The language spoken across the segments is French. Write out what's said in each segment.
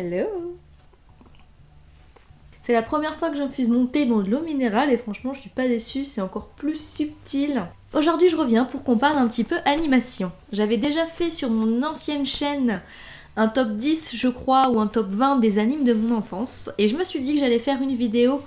Hello C'est la première fois que j'infuse mon thé dans de l'eau minérale et franchement je suis pas déçue, c'est encore plus subtil. Aujourd'hui je reviens pour qu'on parle un petit peu animation. J'avais déjà fait sur mon ancienne chaîne un top 10 je crois ou un top 20 des animes de mon enfance et je me suis dit que j'allais faire une vidéo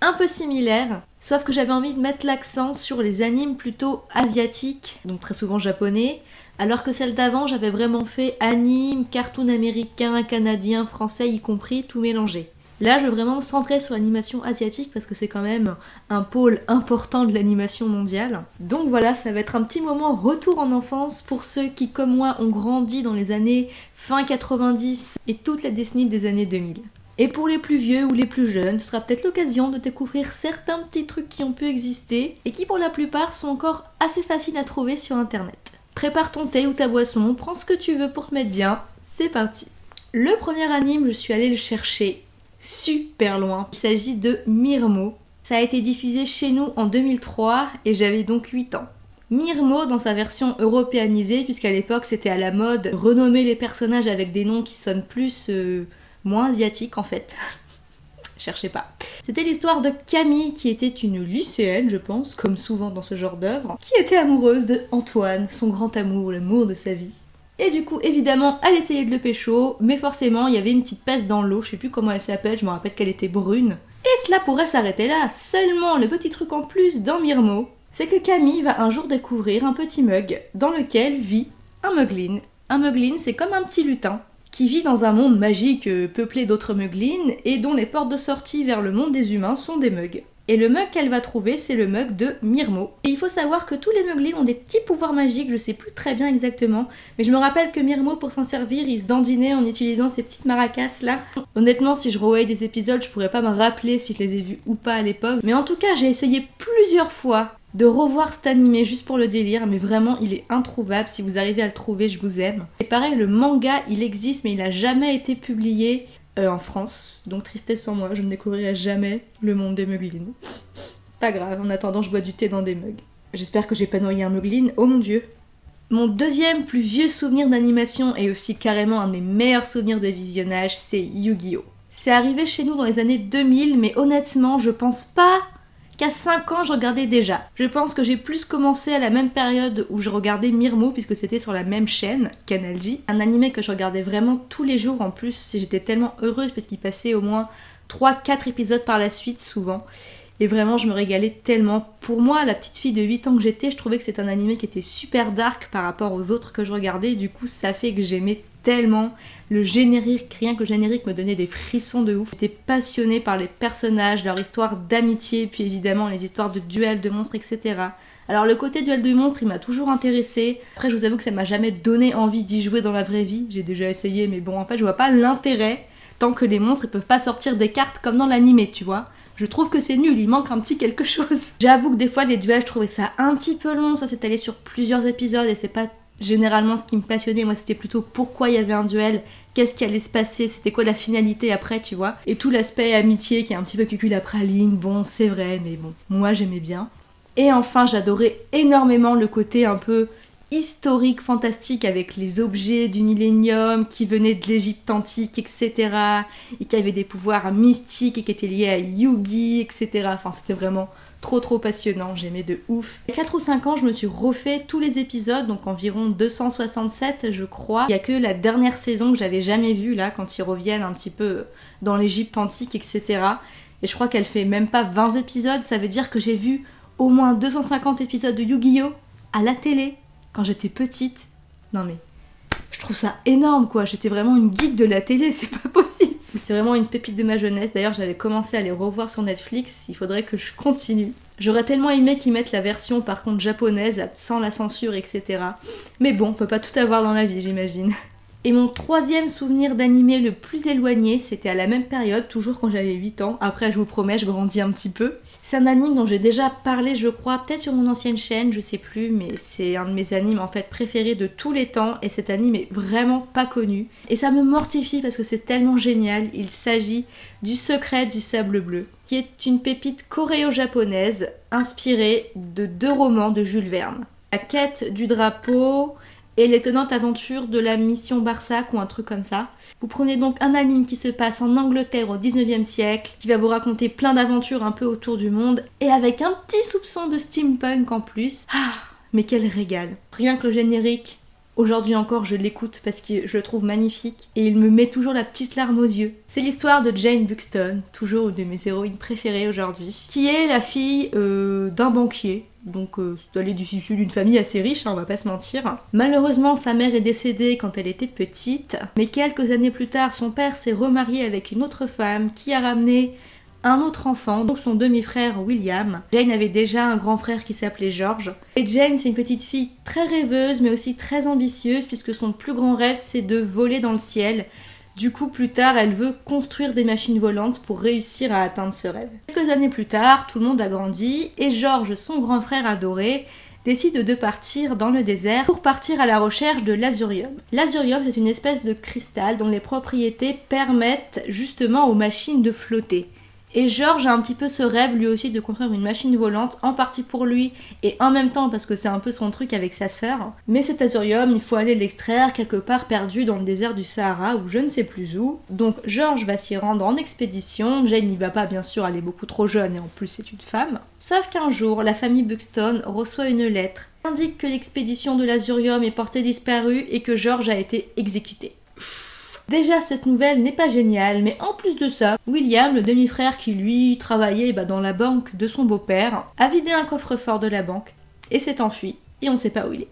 un peu similaire, sauf que j'avais envie de mettre l'accent sur les animes plutôt asiatiques, donc très souvent japonais, alors que celle d'avant j'avais vraiment fait anime, cartoon américain, canadien, français y compris, tout mélangé. Là, je veux vraiment me centrer sur l'animation asiatique parce que c'est quand même un pôle important de l'animation mondiale. Donc voilà, ça va être un petit moment retour en enfance pour ceux qui, comme moi, ont grandi dans les années fin 90 et toute la décennie des années 2000. Et pour les plus vieux ou les plus jeunes, ce sera peut-être l'occasion de découvrir certains petits trucs qui ont pu exister et qui pour la plupart sont encore assez faciles à trouver sur internet. Prépare ton thé ou ta boisson, prends ce que tu veux pour te mettre bien, c'est parti Le premier anime, je suis allée le chercher super loin. Il s'agit de Mirmo. Ça a été diffusé chez nous en 2003 et j'avais donc 8 ans. Mirmo dans sa version européanisée, puisqu'à l'époque c'était à la mode renommer les personnages avec des noms qui sonnent plus... Euh, moins asiatique en fait. Cherchez pas. C'était l'histoire de Camille qui était une lycéenne, je pense, comme souvent dans ce genre d'œuvre, qui était amoureuse de Antoine, son grand amour, l'amour de sa vie. Et du coup, évidemment, elle essayait de le pécho, mais forcément, il y avait une petite peste dans l'eau, je sais plus comment elle s'appelle, je me rappelle qu'elle était brune. Et cela pourrait s'arrêter là, seulement le petit truc en plus dans Mirmo, c'est que Camille va un jour découvrir un petit mug dans lequel vit un muglin. Un muglin, c'est comme un petit lutin, qui vit dans un monde magique euh, peuplé d'autres muglines et dont les portes de sortie vers le monde des humains sont des mugs. Et le mug qu'elle va trouver, c'est le mug de Mirmo. Et il faut savoir que tous les muglins ont des petits pouvoirs magiques, je sais plus très bien exactement, mais je me rappelle que Mirmo, pour s'en servir, il se dandinait en utilisant ces petites maracas là. Honnêtement, si je revoyais des épisodes, je pourrais pas me rappeler si je les ai vus ou pas à l'époque, mais en tout cas, j'ai essayé plusieurs fois de revoir cet animé juste pour le délire, mais vraiment il est introuvable. Si vous arrivez à le trouver, je vous aime. Pareil, le manga il existe, mais il n'a jamais été publié euh, en France. Donc tristesse en moi, je ne découvrirai jamais le monde des muglines. Pas grave, en attendant, je bois du thé dans des mugs. J'espère que j'ai pas noyé un mugline. Oh mon dieu! Mon deuxième plus vieux souvenir d'animation et aussi carrément un des meilleurs souvenirs de visionnage, c'est Yu-Gi-Oh! C'est arrivé chez nous dans les années 2000, mais honnêtement, je pense pas qu'à 5 ans je regardais déjà. Je pense que j'ai plus commencé à la même période où je regardais Mirmo puisque c'était sur la même chaîne, Canal un animé que je regardais vraiment tous les jours en plus, j'étais tellement heureuse parce qu'il passait au moins 3-4 épisodes par la suite souvent. Et vraiment, je me régalais tellement. Pour moi, la petite fille de 8 ans que j'étais, je trouvais que c'était un animé qui était super dark par rapport aux autres que je regardais. Du coup, ça fait que j'aimais tellement. Le générique, rien que le générique me donnait des frissons de ouf. J'étais passionnée par les personnages, leur histoire d'amitié, puis évidemment les histoires de duels de monstres, etc. Alors le côté duel de monstres, il m'a toujours intéressé. Après, je vous avoue que ça m'a jamais donné envie d'y jouer dans la vraie vie. J'ai déjà essayé, mais bon, en fait, je vois pas l'intérêt tant que les monstres ils peuvent pas sortir des cartes comme dans l'animé, tu vois. Je trouve que c'est nul, il manque un petit quelque chose. J'avoue que des fois les duels, je trouvais ça un petit peu long, ça s'est allé sur plusieurs épisodes et c'est pas généralement ce qui me passionnait, moi c'était plutôt pourquoi il y avait un duel, qu'est-ce qui allait se passer, c'était quoi la finalité après, tu vois. Et tout l'aspect amitié qui est un petit peu cucul bon c'est vrai, mais bon, moi j'aimais bien. Et enfin j'adorais énormément le côté un peu historique, fantastique avec les objets du millénium qui venaient de l'Égypte antique, etc. Et qui avaient des pouvoirs mystiques et qui étaient liés à Yugi, etc. Enfin c'était vraiment trop trop passionnant, j'aimais de ouf. Il y a 4 ou 5 ans, je me suis refait tous les épisodes, donc environ 267 je crois. Il y a que la dernière saison que j'avais jamais vue là, quand ils reviennent un petit peu dans l'Égypte antique, etc. Et je crois qu'elle fait même pas 20 épisodes, ça veut dire que j'ai vu au moins 250 épisodes de Yu-Gi-Oh! à la télé quand j'étais petite. Non mais, je trouve ça énorme quoi, j'étais vraiment une geek de la télé, c'est pas possible. C'est vraiment une pépite de ma jeunesse. D'ailleurs, j'avais commencé à les revoir sur Netflix. Il faudrait que je continue. J'aurais tellement aimé qu'ils mettent la version par contre japonaise, sans la censure, etc. Mais bon, on peut pas tout avoir dans la vie, j'imagine. Et mon troisième souvenir d'animé le plus éloigné, c'était à la même période, toujours quand j'avais 8 ans. Après, je vous promets, je grandis un petit peu. C'est un anime dont j'ai déjà parlé, je crois, peut-être sur mon ancienne chaîne, je sais plus, mais c'est un de mes animes en fait préférés de tous les temps. Et cet anime est vraiment pas connu. Et ça me mortifie parce que c'est tellement génial. Il s'agit du secret du sable bleu, qui est une pépite coréo-japonaise inspirée de deux romans de Jules Verne. La quête du drapeau et l'étonnante aventure de la mission Barsac ou un truc comme ça. Vous prenez donc un anime qui se passe en Angleterre au 19e siècle, qui va vous raconter plein d'aventures un peu autour du monde, et avec un petit soupçon de steampunk en plus. Ah, mais quel régal Rien que le générique, Aujourd'hui encore, je l'écoute parce que je le trouve magnifique et il me met toujours la petite larme aux yeux. C'est l'histoire de Jane Buxton, toujours une de mes héroïnes préférées aujourd'hui, qui est la fille euh, d'un banquier. Donc, euh, elle est issue d'une famille assez riche, hein, on va pas se mentir. Malheureusement, sa mère est décédée quand elle était petite, mais quelques années plus tard, son père s'est remarié avec une autre femme qui a ramené un autre enfant, donc son demi-frère William. Jane avait déjà un grand frère qui s'appelait George. Et Jane, c'est une petite fille très rêveuse, mais aussi très ambitieuse, puisque son plus grand rêve, c'est de voler dans le ciel. Du coup, plus tard, elle veut construire des machines volantes pour réussir à atteindre ce rêve. Quelques années plus tard, tout le monde a grandi, et George, son grand frère adoré, décide de partir dans le désert pour partir à la recherche de l'azurium. L'azurium, c'est une espèce de cristal dont les propriétés permettent justement aux machines de flotter. Et George a un petit peu ce rêve lui aussi de construire une machine volante, en partie pour lui et en même temps parce que c'est un peu son truc avec sa sœur. Mais cet azurium, il faut aller l'extraire quelque part perdu dans le désert du Sahara ou je ne sais plus où. Donc George va s'y rendre en expédition. Jane n'y va pas bien sûr, elle est beaucoup trop jeune et en plus c'est une femme. Sauf qu'un jour, la famille Buxton reçoit une lettre qui indique que l'expédition de l'azurium est portée disparue et que George a été exécuté. Déjà, cette nouvelle n'est pas géniale, mais en plus de ça, William, le demi-frère qui lui travaillait bah, dans la banque de son beau-père, a vidé un coffre-fort de la banque et s'est enfui, et on sait pas où il est.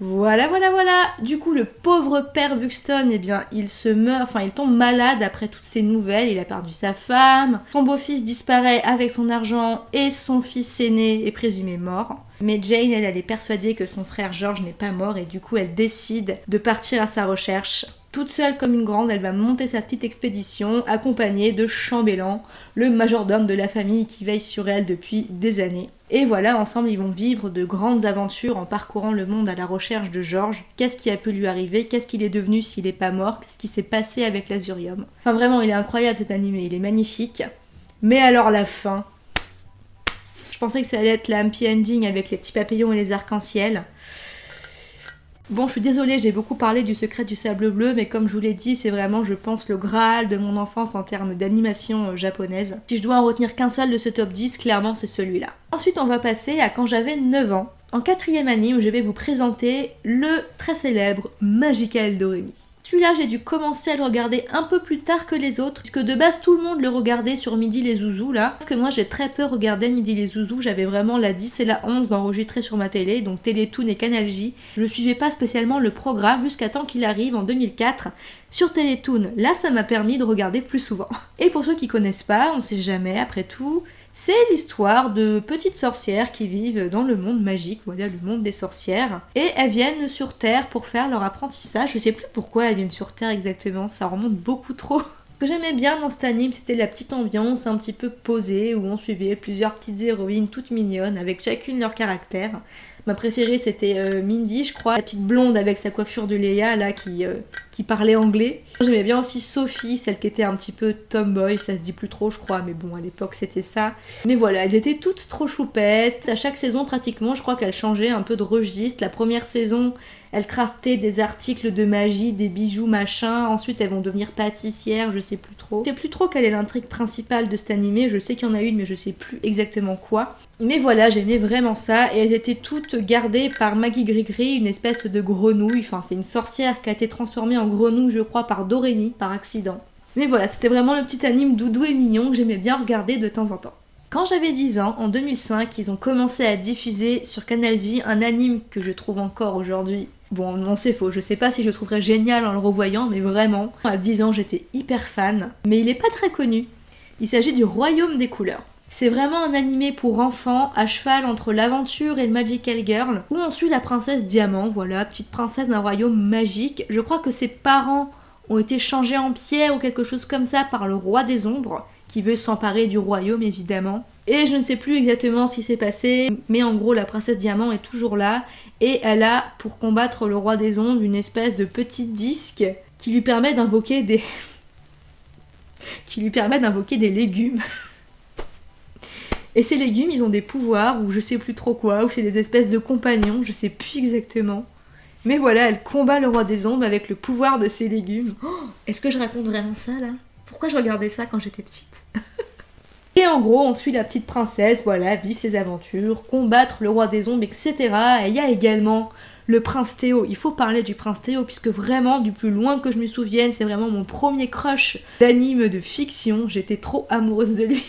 Voilà, voilà, voilà Du coup, le pauvre père Buxton, eh bien, il se meurt, enfin, il tombe malade après toutes ces nouvelles, il a perdu sa femme, son beau-fils disparaît avec son argent, et son fils aîné est présumé mort. Mais Jane, elle, elle est persuadée que son frère George n'est pas mort, et du coup, elle décide de partir à sa recherche toute seule comme une grande, elle va monter sa petite expédition accompagnée de Chambellan, le majordome de la famille qui veille sur elle depuis des années. Et voilà, ensemble, ils vont vivre de grandes aventures en parcourant le monde à la recherche de George. Qu'est-ce qui a pu lui arriver? Qu'est-ce qu'il est devenu s'il n'est pas mort? Qu'est-ce qui s'est passé avec l'Azurium? Enfin, vraiment, il est incroyable cet animé, il est magnifique. Mais alors, la fin. Je pensais que ça allait être la ending avec les petits papillons et les arcs-en-ciel. Bon, je suis désolée, j'ai beaucoup parlé du secret du sable bleu, mais comme je vous l'ai dit, c'est vraiment, je pense, le graal de mon enfance en termes d'animation euh, japonaise. Si je dois en retenir qu'un seul de ce top 10, clairement, c'est celui-là. Ensuite, on va passer à quand j'avais 9 ans. En quatrième anime, je vais vous présenter le très célèbre Magical Doremi. Celui-là, j'ai dû commencer à le regarder un peu plus tard que les autres, puisque de base, tout le monde le regardait sur Midi les Zouzous, là. Sauf que moi, j'ai très peu regardé Midi les Zouzous, j'avais vraiment la 10 et la 11 d'enregistrer sur ma télé, donc Télétoon et Canal J. Je suivais pas spécialement le programme jusqu'à temps qu'il arrive en 2004 sur Télétoon. Là, ça m'a permis de regarder plus souvent. Et pour ceux qui connaissent pas, on sait jamais, après tout, c'est l'histoire de petites sorcières qui vivent dans le monde magique, voilà le monde des sorcières, et elles viennent sur Terre pour faire leur apprentissage. Je sais plus pourquoi elles viennent sur Terre exactement, ça remonte beaucoup trop. Ce que j'aimais bien dans cet anime, c'était la petite ambiance un petit peu posée où on suivait plusieurs petites héroïnes toutes mignonnes avec chacune leur caractère. Ma préférée c'était euh, Mindy, je crois, la petite blonde avec sa coiffure de Léa là qui, euh, qui parlait anglais. J'aimais bien aussi Sophie, celle qui était un petit peu tomboy, ça se dit plus trop je crois, mais bon à l'époque c'était ça. Mais voilà, elles étaient toutes trop choupettes. À chaque saison pratiquement, je crois qu'elles changeaient un peu de registre. La première saison, elles craftaient des articles de magie, des bijoux, machin. Ensuite, elles vont devenir pâtissières, je sais plus trop. Je sais plus trop quelle est l'intrigue principale de cet animé. Je sais qu'il y en a une, mais je sais plus exactement quoi. Mais voilà, j'aimais vraiment ça. Et elles étaient toutes gardées par Maggie Grigri, une espèce de grenouille. Enfin, c'est une sorcière qui a été transformée en grenouille, je crois, par Dorémy, par accident. Mais voilà, c'était vraiment le petit anime doudou et mignon que j'aimais bien regarder de temps en temps. Quand j'avais 10 ans, en 2005, ils ont commencé à diffuser sur Canal J un anime que je trouve encore aujourd'hui Bon, non, c'est faux. Je sais pas si je le trouverais génial en le revoyant, mais vraiment, à 10 ans, j'étais hyper fan. Mais il est pas très connu. Il s'agit du Royaume des couleurs. C'est vraiment un animé pour enfants, à cheval entre l'aventure et le Magical Girl, où on suit la princesse Diamant, voilà, petite princesse d'un royaume magique. Je crois que ses parents ont été changés en pierre ou quelque chose comme ça par le roi des ombres, qui veut s'emparer du royaume évidemment. Et je ne sais plus exactement ce qui s'est passé, mais en gros la princesse Diamant est toujours là et elle a pour combattre le roi des ondes une espèce de petit disque qui lui permet d'invoquer des qui lui permet d'invoquer des légumes. Et ces légumes, ils ont des pouvoirs ou je sais plus trop quoi, ou c'est des espèces de compagnons, je sais plus exactement. Mais voilà, elle combat le roi des ombres avec le pouvoir de ses légumes. Oh, Est-ce que je raconte vraiment ça là? Pourquoi je regardais ça quand j'étais petite? Et en gros, on suit la petite princesse, voilà, vivre ses aventures, combattre le roi des ombres, etc. Et il y a également le prince Théo. Il faut parler du prince Théo, puisque vraiment, du plus loin que je me souvienne, c'est vraiment mon premier crush d'anime de fiction. J'étais trop amoureuse de lui.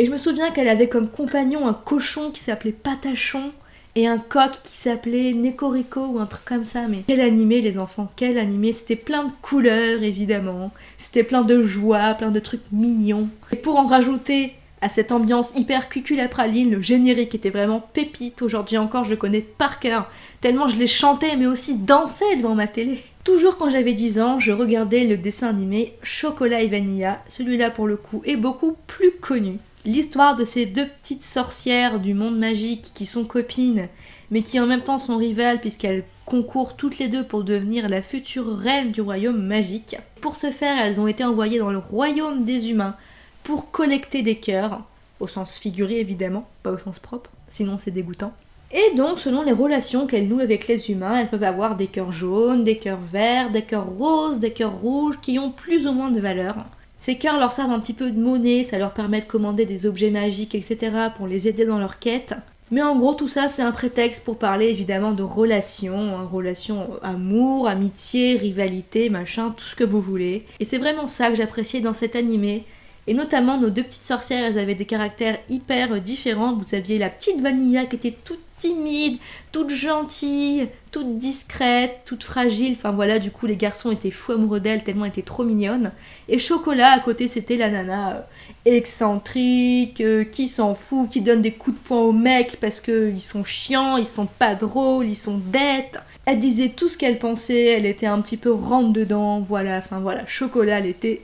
Et je me souviens qu'elle avait comme compagnon un cochon qui s'appelait Patachon et un coq qui s'appelait Necorico ou un truc comme ça. Mais quel animé les enfants, quel animé. C'était plein de couleurs évidemment. C'était plein de joie, plein de trucs mignons. Et pour en rajouter à cette ambiance hyper cuculapraline, le générique était vraiment pépite. Aujourd'hui encore, je le connais par cœur. Tellement je l'ai chanté mais aussi dansé devant ma télé. Toujours quand j'avais 10 ans, je regardais le dessin animé Chocolat et Vanilla. Celui-là pour le coup est beaucoup plus connu. L'histoire de ces deux petites sorcières du monde magique qui sont copines, mais qui en même temps sont rivales puisqu'elles concourent toutes les deux pour devenir la future reine du royaume magique. Pour ce faire, elles ont été envoyées dans le royaume des humains pour collecter des cœurs, au sens figuré évidemment, pas au sens propre, sinon c'est dégoûtant. Et donc, selon les relations qu'elles nouent avec les humains, elles peuvent avoir des cœurs jaunes, des cœurs verts, des cœurs roses, des cœurs rouges, qui ont plus ou moins de valeur. Ces cœurs leur servent un petit peu de monnaie, ça leur permet de commander des objets magiques, etc. pour les aider dans leur quête. Mais en gros, tout ça, c'est un prétexte pour parler évidemment de relations, hein, relations amour, amitié, rivalité, machin, tout ce que vous voulez. Et c'est vraiment ça que j'appréciais dans cet animé. Et notamment, nos deux petites sorcières, elles avaient des caractères hyper différents. Vous aviez la petite Vanilla qui était toute timide, toute gentille, toute discrète, toute fragile. Enfin voilà, du coup, les garçons étaient fous amoureux d'elle tellement elle était trop mignonne. Et Chocolat, à côté, c'était la nana euh, excentrique, euh, qui s'en fout, qui donne des coups de poing aux mecs parce qu'ils sont chiants, ils sont pas drôles, ils sont bêtes. Elle disait tout ce qu'elle pensait, elle était un petit peu rentre dedans, voilà, enfin voilà, Chocolat, elle était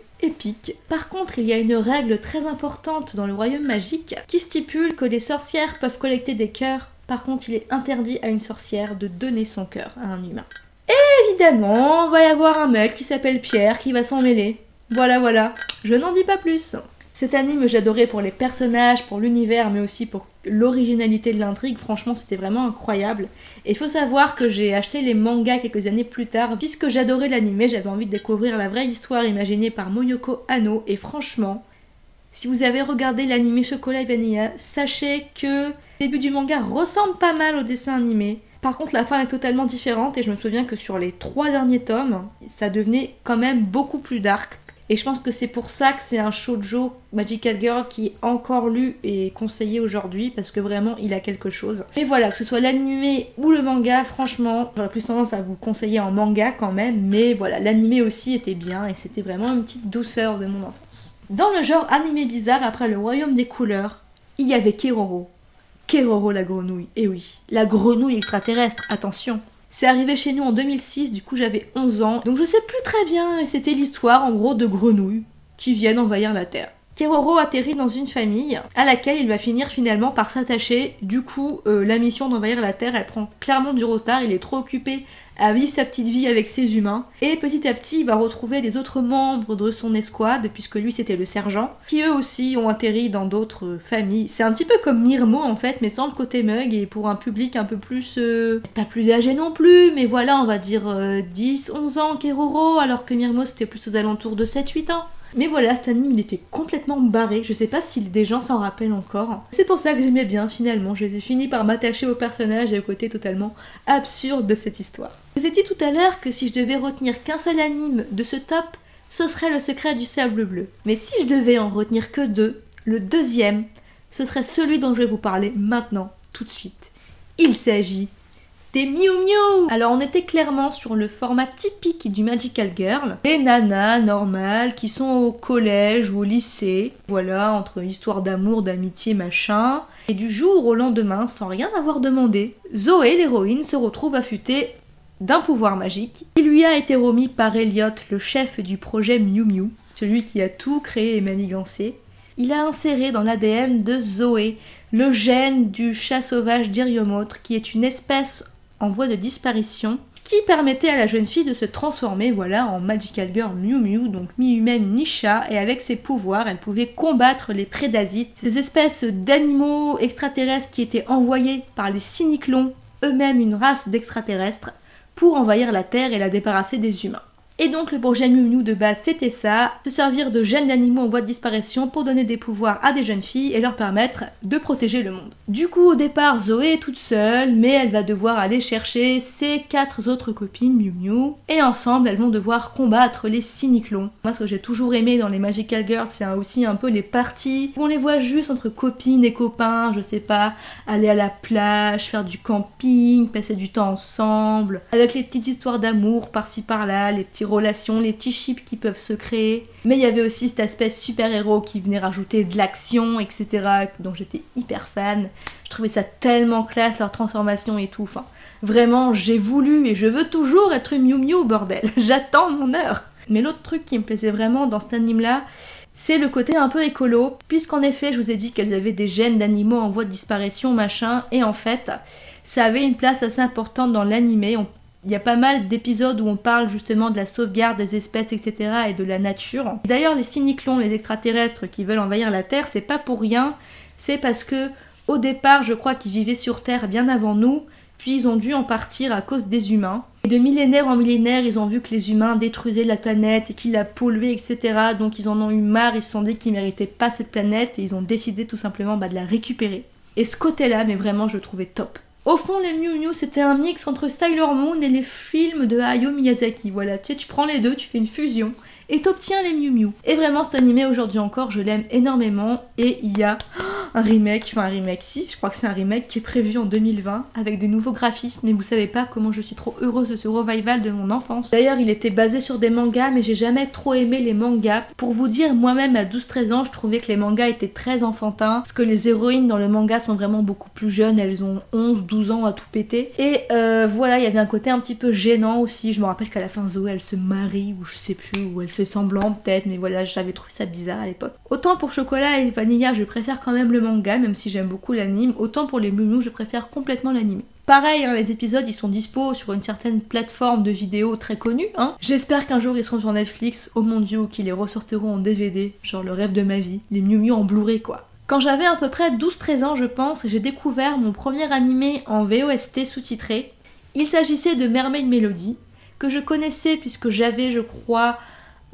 Par contre, il y a une règle très importante dans le royaume magique qui stipule que les sorcières peuvent collecter des cœurs. Par contre, il est interdit à une sorcière de donner son cœur à un humain. Et évidemment, va y avoir un mec qui s'appelle Pierre qui va s'en mêler. Voilà, voilà. Je n'en dis pas plus. Cet anime, j'adorais pour les personnages, pour l'univers, mais aussi pour l'originalité de l'intrigue. Franchement, c'était vraiment incroyable. Et il faut savoir que j'ai acheté les mangas quelques années plus tard. Puisque j'adorais l'anime, j'avais envie de découvrir la vraie histoire imaginée par Moyoko Hano. Et franchement, si vous avez regardé l'anime Chocolat et Vanilla, sachez que le début du manga ressemble pas mal au dessin animé. Par contre, la fin est totalement différente et je me souviens que sur les trois derniers tomes, ça devenait quand même beaucoup plus dark. Et je pense que c'est pour ça que c'est un shoujo Magical Girl qui est encore lu et conseillé aujourd'hui parce que vraiment il a quelque chose. Mais voilà, que ce soit l'animé ou le manga, franchement, j'aurais plus tendance à vous conseiller en manga quand même. Mais voilà, l'animé aussi était bien et c'était vraiment une petite douceur de mon enfance. Dans le genre animé bizarre, après le royaume des couleurs, il y avait Keroro. Keroro la grenouille, et oui, la grenouille extraterrestre, attention. C'est arrivé chez nous en 2006, du coup j'avais 11 ans, donc je sais plus très bien, et c'était l'histoire en gros de grenouilles qui viennent envahir la Terre. Keroro atterrit dans une famille à laquelle il va finir finalement par s'attacher. Du coup, euh, la mission d'envahir la Terre, elle prend clairement du retard. Il est trop occupé à vivre sa petite vie avec ses humains. Et petit à petit, il va retrouver les autres membres de son escouade, puisque lui c'était le sergent, qui eux aussi ont atterri dans d'autres familles. C'est un petit peu comme Mirmo en fait, mais sans le côté mug et pour un public un peu plus... euh, pas plus âgé non plus, mais voilà, on va dire 10-11 ans Keroro, alors que Mirmo c'était plus aux alentours de 7-8 ans. Mais voilà, cet anime il était complètement barré, je sais pas si des gens s'en rappellent encore. C'est pour ça que j'aimais bien finalement, j'ai fini par m'attacher au personnage et au côté totalement absurde de cette histoire. Vous dit tout à l'heure que si je devais retenir qu'un seul anime de ce top, ce serait le secret du sable bleu. Mais si je devais en retenir que deux, le deuxième, ce serait celui dont je vais vous parler maintenant, tout de suite. Il s'agit des Miu Miu Alors on était clairement sur le format typique du Magical Girl. Des nanas normales qui sont au collège ou au lycée. Voilà, entre histoire d'amour, d'amitié, machin. Et du jour au lendemain, sans rien avoir demandé, Zoé, l'héroïne, se retrouve affûtée d'un pouvoir magique qui lui a été remis par Elliot, le chef du projet Miu Miu, celui qui a tout créé et manigancé. Il a inséré dans l'ADN de Zoé le gène du chat sauvage d'Iriomotre, qui est une espèce en voie de disparition, qui permettait à la jeune fille de se transformer voilà, en Magical Girl Miu Miu, donc mi-humaine, mi-chat, et avec ses pouvoirs, elle pouvait combattre les prédasites, ces espèces d'animaux extraterrestres qui étaient envoyés par les cyniclons, eux-mêmes une race d'extraterrestres, pour envahir la Terre et la débarrasser des humains. Et donc le projet Miu de base c'était ça, se servir de gènes d'animaux en voie de disparition pour donner des pouvoirs à des jeunes filles et leur permettre de protéger le monde. Du coup au départ Zoé est toute seule mais elle va devoir aller chercher ses quatre autres copines Miu Miu et ensemble elles vont devoir combattre les cyniclons. Moi ce que j'ai toujours aimé dans les Magical Girls c'est aussi un peu les parties où on les voit juste entre copines et copains, je sais pas, aller à la plage, faire du camping, passer du temps ensemble, avec les petites histoires d'amour par-ci par-là, les petits relations, les petits chips qui peuvent se créer. Mais il y avait aussi cet aspect super-héros qui venait rajouter de l'action, etc. dont j'étais hyper fan. Je trouvais ça tellement classe, leur transformation et tout. Enfin, vraiment, j'ai voulu et je veux toujours être Miu Miu, bordel. J'attends mon heure. Mais l'autre truc qui me plaisait vraiment dans cet anime-là, c'est le côté un peu écolo, puisqu'en effet, je vous ai dit qu'elles avaient des gènes d'animaux en voie de disparition, machin, et en fait, ça avait une place assez importante dans l'animé. Il y a pas mal d'épisodes où on parle justement de la sauvegarde des espèces, etc. et de la nature. D'ailleurs, les cyniclons, les extraterrestres qui veulent envahir la Terre, c'est pas pour rien. C'est parce que, au départ, je crois qu'ils vivaient sur Terre bien avant nous, puis ils ont dû en partir à cause des humains. Et de millénaire en millénaire, ils ont vu que les humains détruisaient la planète et qu'ils la polluaient, etc. Donc ils en ont eu marre, ils se sont dit qu'ils méritaient pas cette planète et ils ont décidé tout simplement bah, de la récupérer. Et ce côté-là, mais vraiment, je le trouvais top. Au fond, les Mew Mew, c'était un mix entre Sailor Moon et les films de Hayao Miyazaki. Voilà, tu sais, tu prends les deux, tu fais une fusion et t'obtiens les Mew Mew. Et vraiment, cet animé aujourd'hui encore, je l'aime énormément. Et il y a un remake, enfin un remake, si, je crois que c'est un remake qui est prévu en 2020 avec des nouveaux graphismes. Mais vous savez pas comment je suis trop heureuse de ce revival de mon enfance. D'ailleurs, il était basé sur des mangas, mais j'ai jamais trop aimé les mangas. Pour vous dire, moi-même à 12-13 ans, je trouvais que les mangas étaient très enfantins. Parce que les héroïnes dans le manga sont vraiment beaucoup plus jeunes, elles ont 11-12 ans à tout péter. Et euh, voilà, il y avait un côté un petit peu gênant aussi. Je me rappelle qu'à la fin, Zoé, elle se marie, ou je sais plus, ou elle fait semblant peut-être, mais voilà, j'avais trouvé ça bizarre à l'époque. Autant pour Chocolat et Vanilla, je préfère quand même le manga, même si j'aime beaucoup l'anime, autant pour les Moumou, je préfère complètement l'anime. Pareil, hein, les épisodes ils sont dispo sur une certaine plateforme de vidéos très connue. Hein. J'espère qu'un jour ils seront sur Netflix, oh mon dieu, qu'ils les ressortiront en DVD, genre le rêve de ma vie, les Miu Miu en Blu-ray quoi. Quand j'avais à peu près 12-13 ans, je pense, j'ai découvert mon premier animé en VOST sous-titré. Il s'agissait de Mermaid Melody, que je connaissais puisque j'avais, je crois,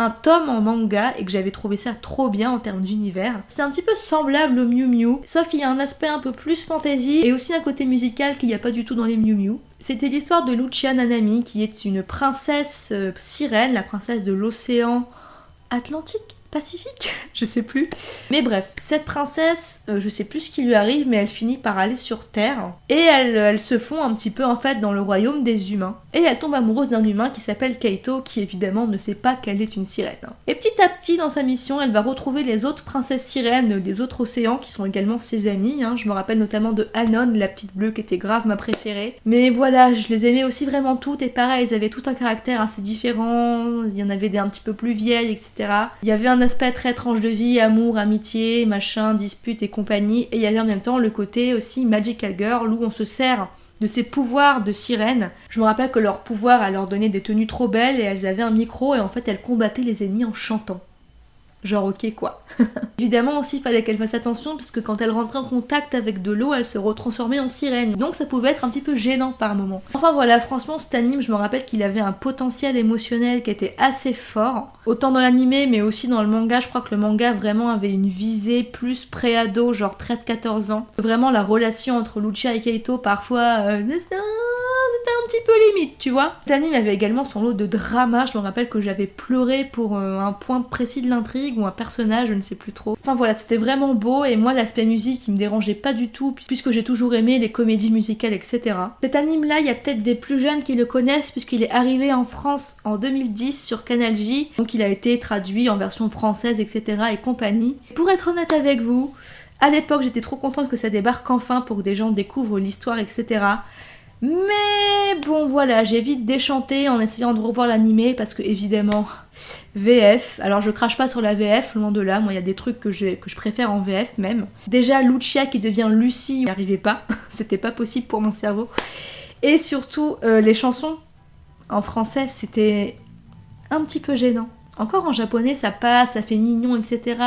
un tome en manga et que j'avais trouvé ça trop bien en termes d'univers. C'est un petit peu semblable au Miu Miu, sauf qu'il y a un aspect un peu plus fantasy et aussi un côté musical qu'il n'y a pas du tout dans les Miu Miu. C'était l'histoire de Lucia Nanami qui est une princesse euh, sirène, la princesse de l'océan Atlantique Pacifique Je sais plus. Mais bref, cette princesse, euh, je sais plus ce qui lui arrive, mais elle finit par aller sur Terre. Et elle, elle se fond un petit peu en fait dans le royaume des humains. Et elle tombe amoureuse d'un humain qui s'appelle Kaito, qui évidemment ne sait pas qu'elle est une sirène. Et petit à petit dans sa mission, elle va retrouver les autres princesses sirènes des autres océans qui sont également ses amies. Hein. Je me rappelle notamment de Anon, la petite bleue qui était grave ma préférée. Mais voilà, je les aimais aussi vraiment toutes et pareil, elles avaient tout un caractère assez différent. Il y en avait des un petit peu plus vieilles, etc. Il y avait un aspect très tranche de vie, amour, amitié, machin, dispute et compagnie. Et il y avait en même temps le côté aussi Magical Girl où on se sert de ses pouvoirs de sirène. Je me rappelle que leur pouvoir, à leur donner des tenues trop belles et elles avaient un micro et en fait elles combattaient les ennemis en chantant. Genre ok quoi. Évidemment aussi il fallait qu'elle fasse attention parce que quand elle rentrait en contact avec de l'eau elle se retransformait en sirène. Donc ça pouvait être un petit peu gênant par moment. Enfin voilà franchement cet anime je me rappelle qu'il avait un potentiel émotionnel qui était assez fort. Autant dans l'animé mais aussi dans le manga je crois que le manga vraiment avait une visée plus pré-ado genre 13-14 ans. Vraiment la relation entre Lucia et Keito parfois... Euh, c'était un petit peu limite, tu vois. Cet anime avait également son lot de drama, je me rappelle que j'avais pleuré pour euh, un point précis de l'intrigue ou un personnage, je ne sais plus trop. Enfin voilà, c'était vraiment beau et moi l'aspect musique il me dérangeait pas du tout puisque j'ai toujours aimé les comédies musicales, etc. Cet anime là, il y a peut-être des plus jeunes qui le connaissent puisqu'il est arrivé en France en 2010 sur Canal J, donc il a été traduit en version française, etc. et compagnie. Pour être honnête avec vous, à l'époque j'étais trop contente que ça débarque enfin pour que des gens découvrent l'histoire, etc. Mais bon voilà, j'ai vite déchanté en essayant de revoir l'animé parce que évidemment VF, alors je crache pas sur la VF, loin de là, moi il y a des trucs que je, préfère en VF même. Déjà Lucia qui devient Lucie, n'y arrivait pas, c'était pas possible pour mon cerveau. Et surtout euh, les chansons en français c'était un petit peu gênant. Encore en japonais, ça passe, ça fait mignon, etc.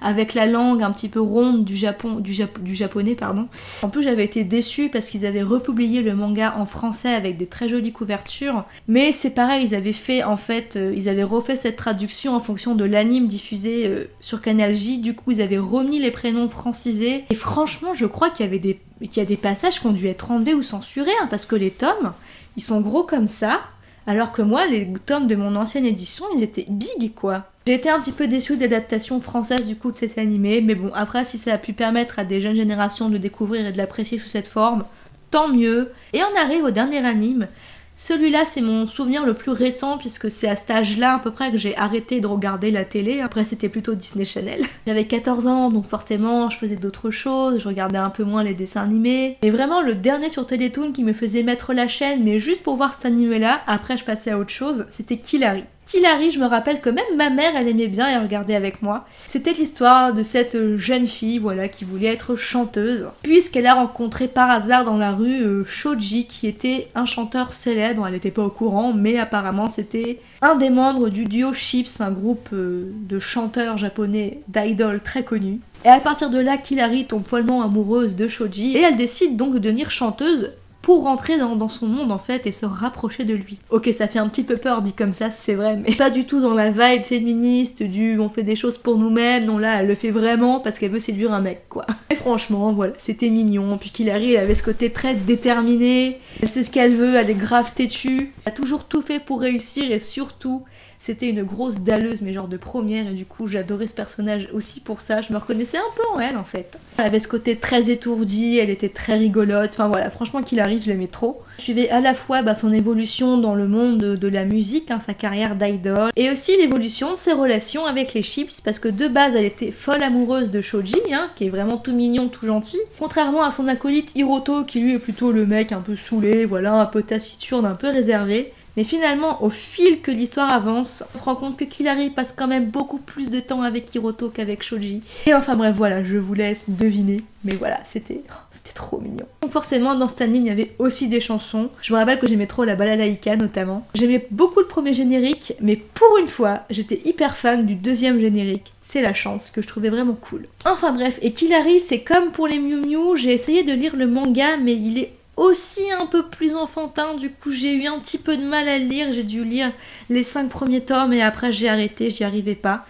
Avec la langue un petit peu ronde du, Japon, du, japonais. pardon. En plus, j'avais été déçue parce qu'ils avaient republié le manga en français avec des très jolies couvertures. Mais c'est pareil, ils avaient fait, en fait, euh, ils avaient refait cette traduction en fonction de l'anime diffusé euh, sur Canal J. Du coup, ils avaient remis les prénoms francisés. Et franchement, je crois qu'il y avait des, qu'il y a des passages qui ont dû être enlevés ou censurés, hein, parce que les tomes, ils sont gros comme ça. Alors que moi, les tomes de mon ancienne édition, ils étaient big quoi. J'ai été un petit peu déçue de l'adaptation française du coup de cet animé, mais bon, après, si ça a pu permettre à des jeunes générations de découvrir et de l'apprécier sous cette forme, tant mieux. Et on arrive au dernier anime, celui-là, c'est mon souvenir le plus récent puisque c'est à cet âge-là à peu près que j'ai arrêté de regarder la télé. Après, c'était plutôt Disney Channel. J'avais 14 ans, donc forcément, je faisais d'autres choses, je regardais un peu moins les dessins animés. Et vraiment, le dernier sur Télétoon qui me faisait mettre la chaîne, mais juste pour voir cet animé-là, après je passais à autre chose, c'était Killary. Killary, je me rappelle que même ma mère, elle aimait bien et regardait avec moi. C'était l'histoire de cette jeune fille, voilà, qui voulait être chanteuse, puisqu'elle a rencontré par hasard dans la rue euh, Shoji, qui était un chanteur célèbre. Elle n'était pas au courant, mais apparemment c'était un des membres du duo Chips, un groupe euh, de chanteurs japonais d'idoles très connus. Et à partir de là, Killary tombe follement amoureuse de Shoji et elle décide donc de devenir chanteuse pour rentrer dans, son monde en fait et se rapprocher de lui. Ok, ça fait un petit peu peur dit comme ça, c'est vrai, mais pas du tout dans la vibe féministe du on fait des choses pour nous-mêmes. Non, là, elle le fait vraiment parce qu'elle veut séduire un mec, quoi. Et franchement, voilà, c'était mignon. Puis arrive, elle avait ce côté très déterminé. Elle sait ce qu'elle veut, elle est grave têtue. Elle a toujours tout fait pour réussir et surtout, c'était une grosse dalleuse, mais genre de première, et du coup j'adorais ce personnage aussi pour ça, je me reconnaissais un peu en elle en fait. Elle avait ce côté très étourdi, elle était très rigolote, enfin voilà, franchement Killary je l'aimais trop. Je suivais à la fois bah, son évolution dans le monde de, la musique, hein, sa carrière d'idol, et aussi l'évolution de ses relations avec les chips, parce que de base elle était folle amoureuse de Shoji, hein, qui est vraiment tout mignon, tout gentil, contrairement à son acolyte Hiroto, qui lui est plutôt le mec un peu saoulé, voilà, un peu taciturne, un peu réservé. Mais finalement, au fil que l'histoire avance, on se rend compte que Killary passe quand même beaucoup plus de temps avec Hiroto qu'avec Shoji. Et enfin bref, voilà, je vous laisse deviner. Mais voilà, c'était c'était trop mignon. Donc forcément, dans cette anime, il y avait aussi des chansons. Je me rappelle que j'aimais trop la balalaïka notamment. J'aimais beaucoup le premier générique, mais pour une fois, j'étais hyper fan du deuxième générique. C'est la chance, que je trouvais vraiment cool. Enfin bref, et Killary, c'est comme pour les Miu Miu, j'ai essayé de lire le manga, mais il est aussi un peu plus enfantin, du coup j'ai eu un petit peu de mal à le lire, j'ai dû lire les 5 premiers tomes et après j'ai arrêté, j'y arrivais pas.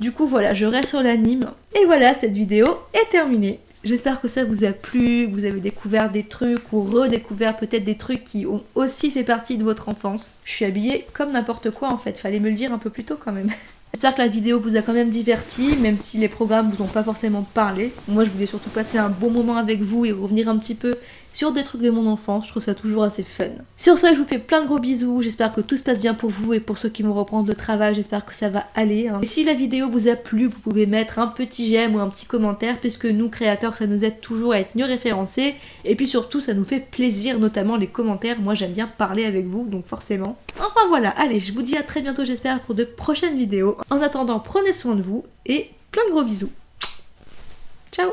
Du coup voilà, je reste sur l'anime. Et voilà, cette vidéo est terminée. J'espère que ça vous a plu, vous avez découvert des trucs ou redécouvert peut-être des trucs qui ont aussi fait partie de votre enfance. Je suis habillée comme n'importe quoi en fait, fallait me le dire un peu plus tôt quand même. J'espère que la vidéo vous a quand même diverti, même si les programmes vous ont pas forcément parlé. Moi je voulais surtout passer un bon moment avec vous et revenir un petit peu sur des trucs de mon enfance, je trouve ça toujours assez fun. Sur ce, je vous fais plein de gros bisous, j'espère que tout se passe bien pour vous et pour ceux qui vont reprendre le travail, j'espère que ça va aller. Hein. Et si la vidéo vous a plu, vous pouvez mettre un petit j'aime ou un petit commentaire, puisque nous, créateurs, ça nous aide toujours à être mieux référencés, et puis surtout, ça nous fait plaisir, notamment les commentaires, moi j'aime bien parler avec vous, donc forcément. Enfin voilà, allez, je vous dis à très bientôt, j'espère, pour de prochaines vidéos. En attendant, prenez soin de vous, et plein de gros bisous. Ciao